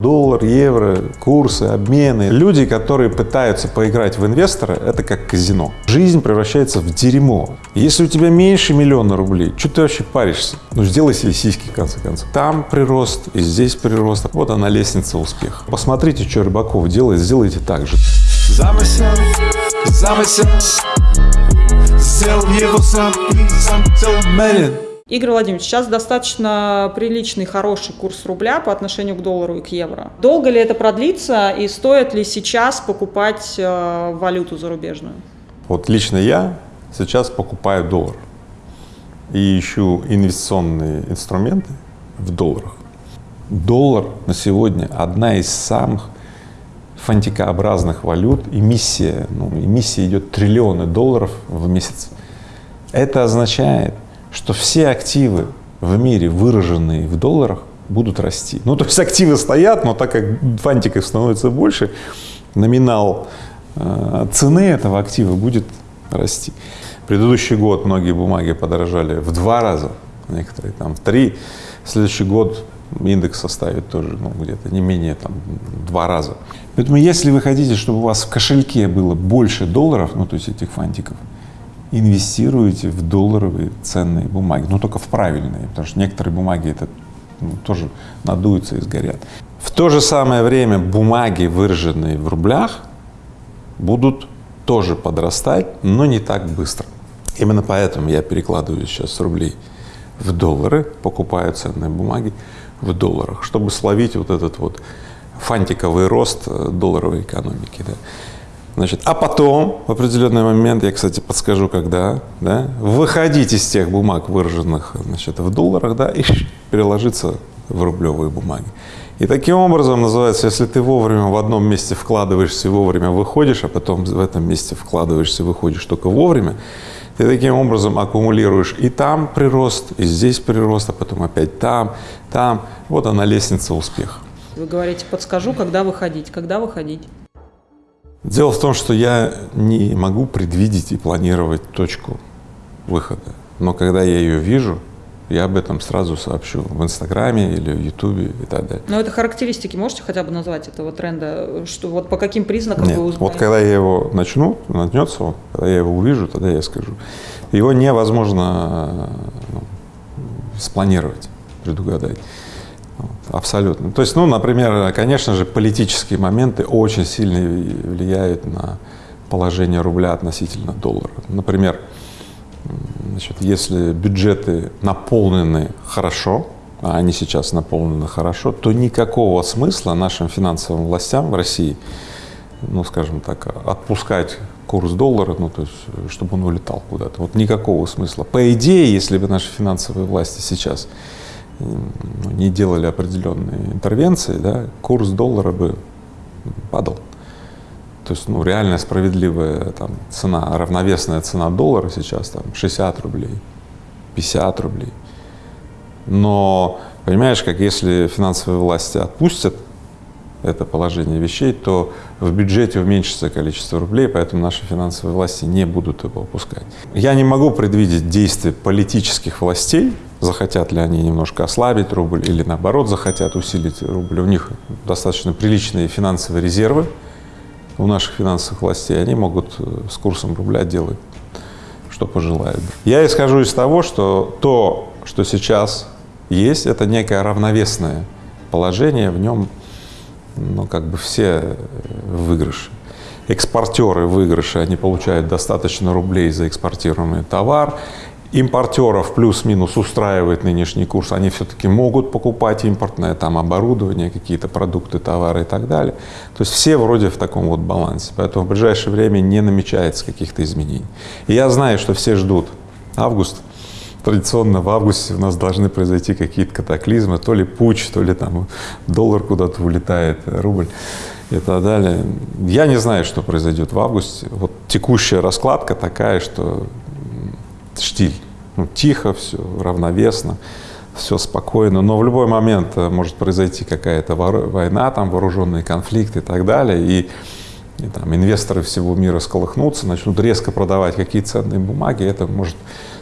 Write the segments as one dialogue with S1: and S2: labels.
S1: Доллар, евро, курсы, обмены. Люди, которые пытаются поиграть в инвестора, это как казино. Жизнь превращается в дерьмо. Если у тебя меньше миллиона рублей, что ты вообще паришься? Ну, сделай себе сиськи, в конце концов. Там прирост, и здесь прирост. Вот она лестница успеха. Посмотрите, что Рыбаков делает, сделайте так же.
S2: Замысел, замысел, сделал его сам сам.
S3: Игорь Владимирович, сейчас достаточно приличный, хороший курс рубля по отношению к доллару и к евро. Долго ли это продлится и стоит ли сейчас покупать э, валюту зарубежную?
S1: Вот лично я сейчас покупаю доллар и ищу инвестиционные инструменты в долларах. Доллар на сегодня одна из самых фантикообразных валют, эмиссия, ну, эмиссия идет триллионы долларов в месяц. Это означает, что все активы в мире, выраженные в долларах, будут расти. Ну, то есть активы стоят, но так как фантиков становится больше, номинал э, цены этого актива будет расти. Предыдущий год многие бумаги подорожали в два раза, некоторые там в три. Следующий год индекс составит тоже ну, где-то не менее там два раза. Поэтому если вы хотите, чтобы у вас в кошельке было больше долларов, ну то есть этих фантиков, инвестируете в долларовые ценные бумаги, но только в правильные, потому что некоторые бумаги это ну, тоже надуются и сгорят. В то же самое время бумаги, выраженные в рублях, будут тоже подрастать, но не так быстро. Именно поэтому я перекладываю сейчас рублей в доллары, покупаю ценные бумаги в долларах, чтобы словить вот этот вот фантиковый рост долларовой экономики. Да. Значит, а потом, в определенный момент, я, кстати, подскажу, когда, да, выходить из тех бумаг, выраженных значит, в долларах, да, и переложиться в рублевые бумаги. И таким образом называется, если ты вовремя в одном месте вкладываешься и вовремя выходишь, а потом в этом месте вкладываешься и выходишь только вовремя, ты таким образом аккумулируешь и там прирост, и здесь прирост, а потом опять там, там. Вот она лестница успеха.
S3: Вы говорите, подскажу, когда выходить. Когда выходить?
S1: Дело в том, что я не могу предвидеть и планировать точку выхода, но когда я ее вижу, я об этом сразу сообщу в Инстаграме или в Ютубе и так далее.
S3: Но это характеристики можете хотя бы назвать этого тренда? Что вот по каким признакам
S1: Нет,
S3: вы узнаете?
S1: вот когда я его начну, начнется он, когда я его увижу, тогда я скажу. Его невозможно ну, спланировать, предугадать. Абсолютно. То есть, ну, например, конечно же, политические моменты очень сильно влияют на положение рубля относительно доллара. Например, значит, если бюджеты наполнены хорошо, а они сейчас наполнены хорошо, то никакого смысла нашим финансовым властям в России, ну, скажем так, отпускать курс доллара, ну, то есть, чтобы он улетал куда-то. Вот никакого смысла. По идее, если бы наши финансовые власти сейчас не делали определенные интервенции, да, курс доллара бы падал. То есть, ну, реальная справедливая там, цена, равновесная цена доллара сейчас там 60 рублей, 50 рублей. Но, понимаешь, как если финансовые власти отпустят это положение вещей, то в бюджете уменьшится количество рублей, поэтому наши финансовые власти не будут его опускать. Я не могу предвидеть действия политических властей, захотят ли они немножко ослабить рубль или наоборот захотят усилить рубль. У них достаточно приличные финансовые резервы у наших финансовых властей, они могут э, с курсом рубля делать, что пожелают. Я исхожу из того, что то, что сейчас есть, это некое равновесное положение, в нем ну, как бы все выигрыши. Экспортеры выигрыши, они получают достаточно рублей за экспортируемый товар, импортеров плюс-минус устраивает нынешний курс, они все-таки могут покупать импортное там оборудование, какие-то продукты, товары и так далее. То есть все вроде в таком вот балансе, поэтому в ближайшее время не намечается каких-то изменений. И я знаю, что все ждут август, традиционно в августе у нас должны произойти какие-то катаклизмы, то ли путь, то ли там доллар куда-то улетает, рубль и так далее. Я не знаю, что произойдет в августе. Вот текущая раскладка такая, что штиль. Ну, тихо все, равновесно, все спокойно, но в любой момент э, может произойти какая-то война, там вооруженные конфликты и так далее, и, и там инвесторы всего мира сколыхнутся, начнут резко продавать какие ценные бумаги, это может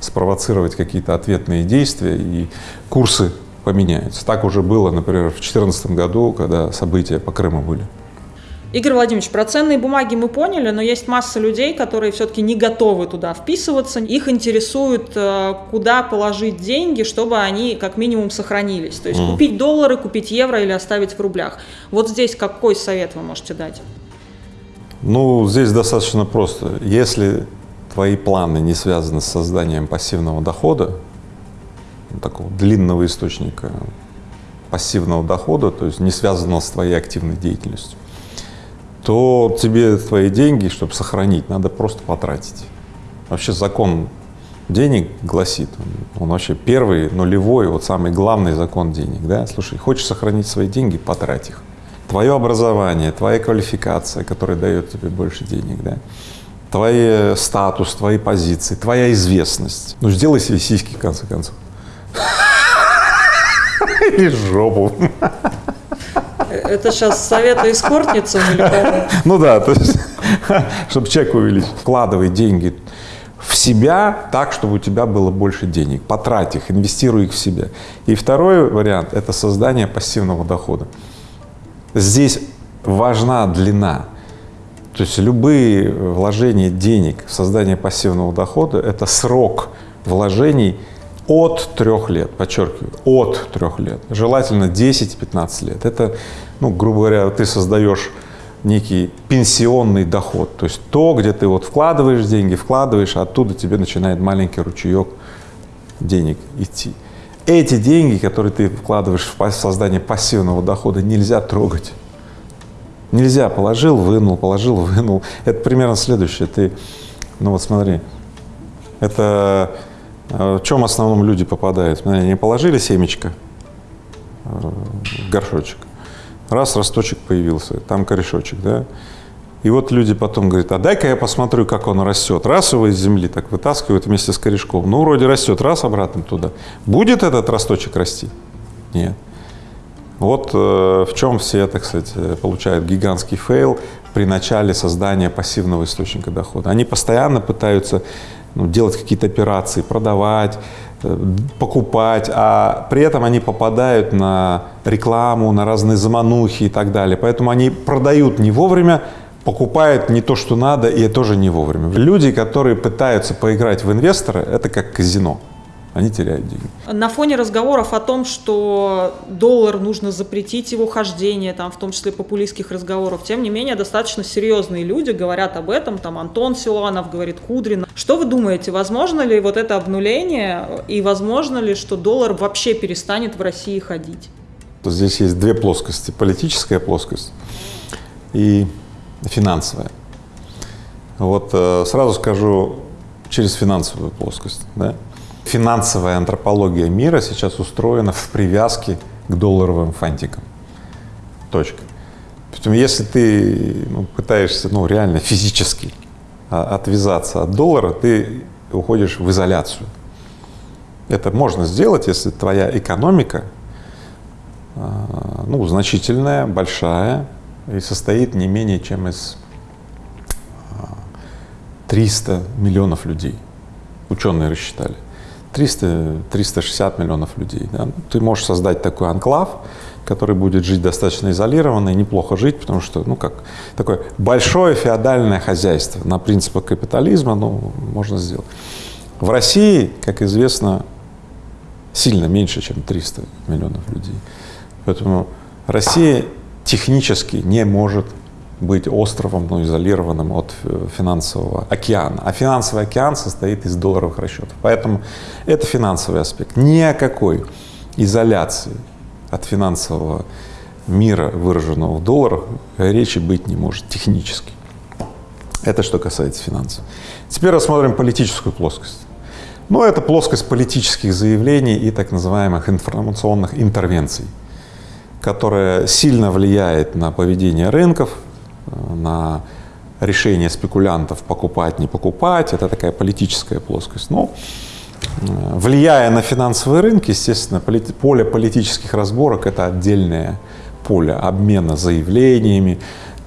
S1: спровоцировать какие-то ответные действия, и курсы поменяются. Так уже было, например, в 2014 году, когда события по Крыму были.
S3: Игорь Владимирович, про ценные бумаги мы поняли, но есть масса людей, которые все-таки не готовы туда вписываться. Их интересует, э, куда положить деньги, чтобы они как минимум сохранились. То есть mm. купить доллары, купить евро или оставить в рублях. Вот здесь какой совет вы можете дать?
S1: Ну, здесь достаточно просто. Если твои планы не связаны с созданием пассивного дохода, такого длинного источника пассивного дохода, то есть не связанного с твоей активной деятельностью, то тебе твои деньги, чтобы сохранить, надо просто потратить. Вообще закон денег гласит, он вообще первый, нулевой, вот самый главный закон денег, да, слушай, хочешь сохранить свои деньги, потрать их. Твое образование, твоя квалификация, которая дает тебе больше денег, да, твой статус, твои позиции, твоя известность. Ну, сделай себе сиськи, в конце концов. Или жопу.
S3: Это сейчас советы эскортницам или кому?
S1: Ну да, то есть, чтобы чек увеличить. Вкладывай деньги в себя так, чтобы у тебя было больше денег. Потрать их, инвестируй их в себя. И второй вариант – это создание пассивного дохода. Здесь важна длина. То есть любые вложения денег в создание пассивного дохода – это срок вложений от трех лет, подчеркиваю, от трех лет, желательно 10-15 лет. Это, ну, грубо говоря, ты создаешь некий пенсионный доход, то есть то, где ты вот вкладываешь деньги, вкладываешь, а оттуда тебе начинает маленький ручеек денег идти. Эти деньги, которые ты вкладываешь в создание пассивного дохода, нельзя трогать. Нельзя, положил, вынул, положил, вынул. Это примерно следующее. Ты, ну вот смотри, это в чем в основном люди попадают? Они положили семечко э, в горшочек, раз росточек появился, там корешочек, да? И вот люди потом говорят, а дай-ка я посмотрю, как он растет. Раз его из земли так вытаскивают вместе с корешком. Ну, вроде растет, раз обратно туда. Будет этот росточек расти? Нет. Вот э, в чем все, так сказать, получают гигантский фейл при начале создания пассивного источника дохода. Они постоянно пытаются ну, делать какие-то операции, продавать, э, покупать, а при этом они попадают на рекламу, на разные заманухи и так далее. Поэтому они продают не вовремя, покупают не то, что надо, и тоже не вовремя. Люди, которые пытаются поиграть в инвестора, это как казино они теряют деньги.
S3: На фоне разговоров о том, что доллар нужно запретить его хождение, там, в том числе популистских разговоров, тем не менее достаточно серьезные люди говорят об этом, там Антон Силуанов говорит, Кудрин. Что вы думаете, возможно ли вот это обнуление и возможно ли, что доллар вообще перестанет в России ходить?
S1: Здесь есть две плоскости, политическая плоскость и финансовая. Вот э, сразу скажу через финансовую плоскость. Да? Финансовая антропология мира сейчас устроена в привязке к долларовым фантикам. Точка. Поэтому если ты ну, пытаешься ну, реально физически а, отвязаться от доллара, ты уходишь в изоляцию. Это можно сделать, если твоя экономика а, ну, значительная, большая и состоит не менее чем из 300 а, миллионов людей. Ученые рассчитали. 300-360 миллионов людей. Да? Ты можешь создать такой анклав, который будет жить достаточно изолированно и неплохо жить, потому что, ну, как такое большое феодальное хозяйство на принципах капитализма, ну, можно сделать. В России, как известно, сильно меньше, чем 300 миллионов людей. Поэтому Россия технически не может быть островом, ну, изолированным от э, финансового океана. А финансовый океан состоит из долларовых расчетов. Поэтому это финансовый аспект. Ни о какой изоляции от финансового мира, выраженного в долларах, речи быть не может технически. Это что касается финансов. Теперь рассмотрим политическую плоскость. Ну, это плоскость политических заявлений и так называемых информационных интервенций, которая сильно влияет на поведение рынков, на решение спекулянтов покупать, не покупать, это такая политическая плоскость. Но э, влияя на финансовые рынки, естественно, поле политических разборок – это отдельное поле обмена заявлениями,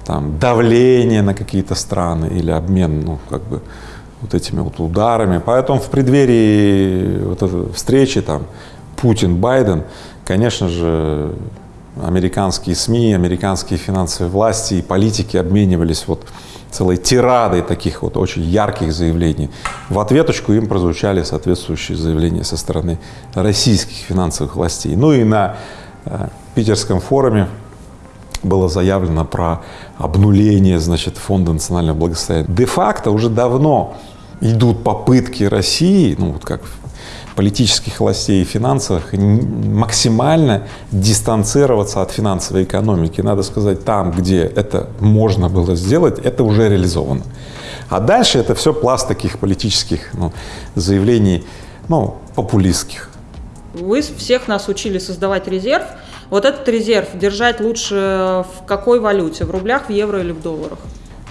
S1: там, давление на какие-то страны или обмен, ну, как бы, вот этими вот ударами. Поэтому в преддверии вот этой встречи там Путин-Байден конечно же, американские СМИ, американские финансовые власти и политики обменивались вот целой тирадой таких вот очень ярких заявлений. В ответочку им прозвучали соответствующие заявления со стороны российских финансовых властей. Ну и на э, питерском форуме было заявлено про обнуление, значит, Фонда национального благосостояния. Де-факто уже давно идут попытки России, ну вот как политических властей и финансовых максимально дистанцироваться от финансовой экономики. Надо сказать, там, где это можно было сделать, это уже реализовано. А дальше это все пласт таких политических ну, заявлений, ну, популистских.
S3: Вы всех нас учили создавать резерв. Вот этот резерв держать лучше в какой валюте? В рублях, в евро или в долларах?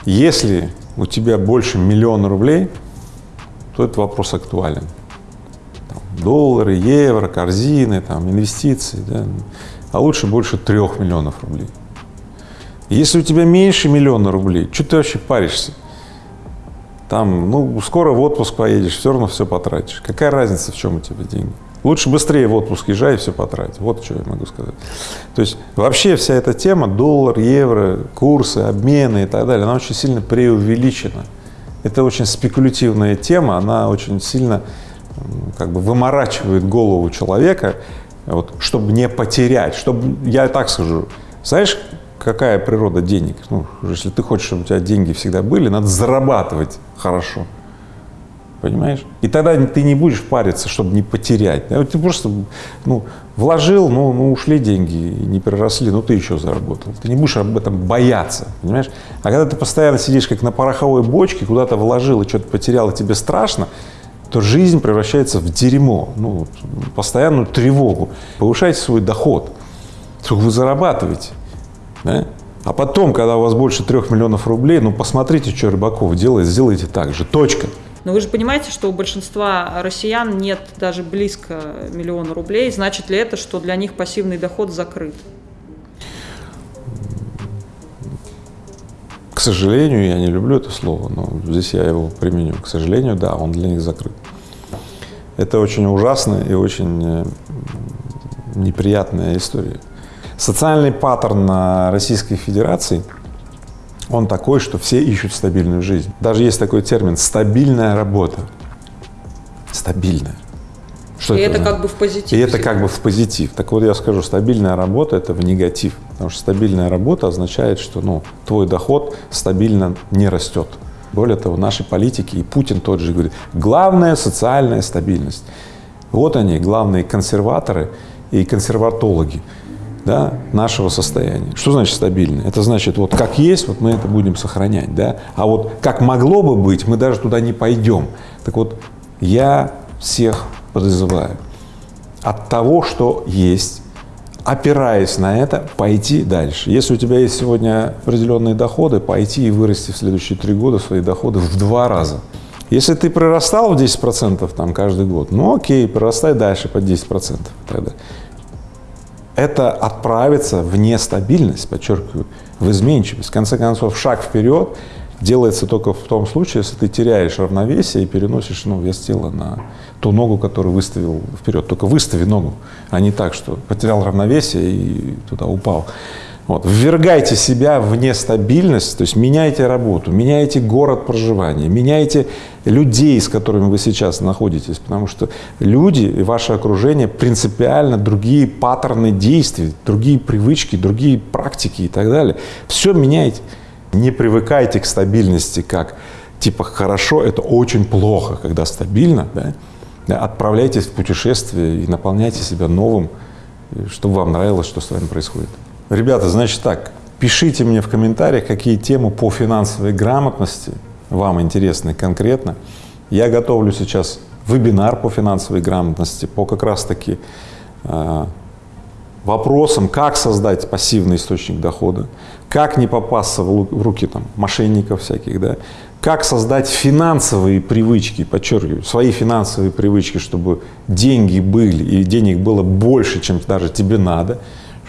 S1: Если у тебя больше миллиона рублей, то этот вопрос актуален доллары, евро, корзины, там, инвестиции, да, а лучше больше трех миллионов рублей. Если у тебя меньше миллиона рублей, что ты вообще паришься? Там, ну, скоро в отпуск поедешь, все равно все потратишь. Какая разница, в чем у тебя деньги? Лучше быстрее в отпуск езжай и все потратить. Вот что я могу сказать. То есть вообще вся эта тема, доллар, евро, курсы, обмены и так далее, она очень сильно преувеличена. Это очень спекулятивная тема, она очень сильно как бы выморачивает голову человека, вот, чтобы не потерять, чтобы, я так скажу, знаешь, какая природа денег? Ну, если ты хочешь, чтобы у тебя деньги всегда были, надо зарабатывать хорошо. Понимаешь? И тогда ты не будешь париться, чтобы не потерять. Ты просто ну, вложил, ну, ну ушли деньги, не переросли, ну ты еще заработал. Ты не будешь об этом бояться, понимаешь? А когда ты постоянно сидишь как на пороховой бочке, куда-то вложил и что-то потерял, и тебе страшно, то жизнь превращается в дерьмо, ну, постоянную тревогу. Повышайте свой доход, сколько вы зарабатываете. Да? А потом, когда у вас больше трех миллионов рублей, ну посмотрите, что Рыбаков делает, сделайте так же. Точка.
S3: Но вы же понимаете, что у большинства россиян нет даже близко миллиона рублей. Значит ли это, что для них пассивный доход закрыт?
S1: К сожалению, я не люблю это слово, но здесь я его применю. К сожалению, да, он для них закрыт. Это очень ужасная и очень э, неприятная история. Социальный паттерн Российской Федерации, он такой, что все ищут стабильную жизнь. Даже есть такой термин «стабильная работа». Стабильная.
S3: Что и это, это как бы в позитив.
S1: И это как бы в позитив. Так вот я скажу, стабильная работа – это в негатив. Потому что стабильная работа означает, что ну, твой доход стабильно не растет. Более того, наши политики, и Путин тот же говорит, главная социальная стабильность. Вот они, главные консерваторы и консерватологи да, нашего состояния. Что значит стабильно? Это значит, вот как есть, вот мы это будем сохранять, да, а вот как могло бы быть, мы даже туда не пойдем. Так вот, я всех призываю от того, что есть, опираясь на это, пойти дальше. Если у тебя есть сегодня определенные доходы, пойти и вырасти в следующие три года свои доходы в два раза. Если ты прирастал в 10% там каждый год, ну окей, прирастай дальше по 10% тогда. Это отправиться в нестабильность, подчеркиваю, в изменчивость. В конце концов, шаг вперед делается только в том случае, если ты теряешь равновесие и переносишь ну, вес тела на ту ногу, которую выставил вперед. Только выстави ногу, а не так, что потерял равновесие и туда упал. Вот. Ввергайте себя в нестабильность, то есть меняйте работу, меняйте город проживания, меняйте людей, с которыми вы сейчас находитесь, потому что люди и ваше окружение принципиально другие паттерны действий, другие привычки, другие практики и так далее. Все меняйте. Не привыкайте к стабильности как типа хорошо, это очень плохо, когда стабильно, да? отправляйтесь в путешествие и наполняйте себя новым, чтобы вам нравилось, что с вами происходит. Ребята, значит так, пишите мне в комментариях, какие темы по финансовой грамотности вам интересны конкретно. Я готовлю сейчас вебинар по финансовой грамотности, по как раз-таки вопросам, как создать пассивный источник дохода, как не попасться в руки там, мошенников всяких, да, как создать финансовые привычки, подчеркиваю, свои финансовые привычки, чтобы деньги были и денег было больше, чем даже тебе надо,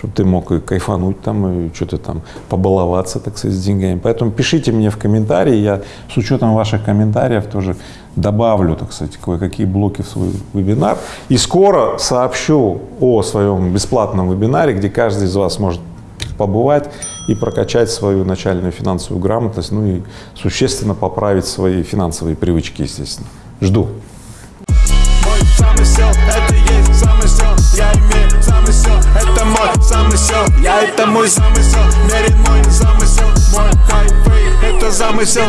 S1: чтобы ты мог и кайфануть там, и что-то там побаловаться, так сказать, с деньгами. Поэтому пишите мне в комментарии, я с учетом ваших комментариев тоже добавлю, так сказать, кое-какие блоки в свой вебинар. И скоро сообщу о своем бесплатном вебинаре, где каждый из вас может побывать и прокачать свою начальную финансовую грамотность, ну и существенно поправить свои финансовые привычки, естественно. Жду.
S2: Замысел. Я это мой замысел, мерен мой замысел. Мой хайфей, это замысел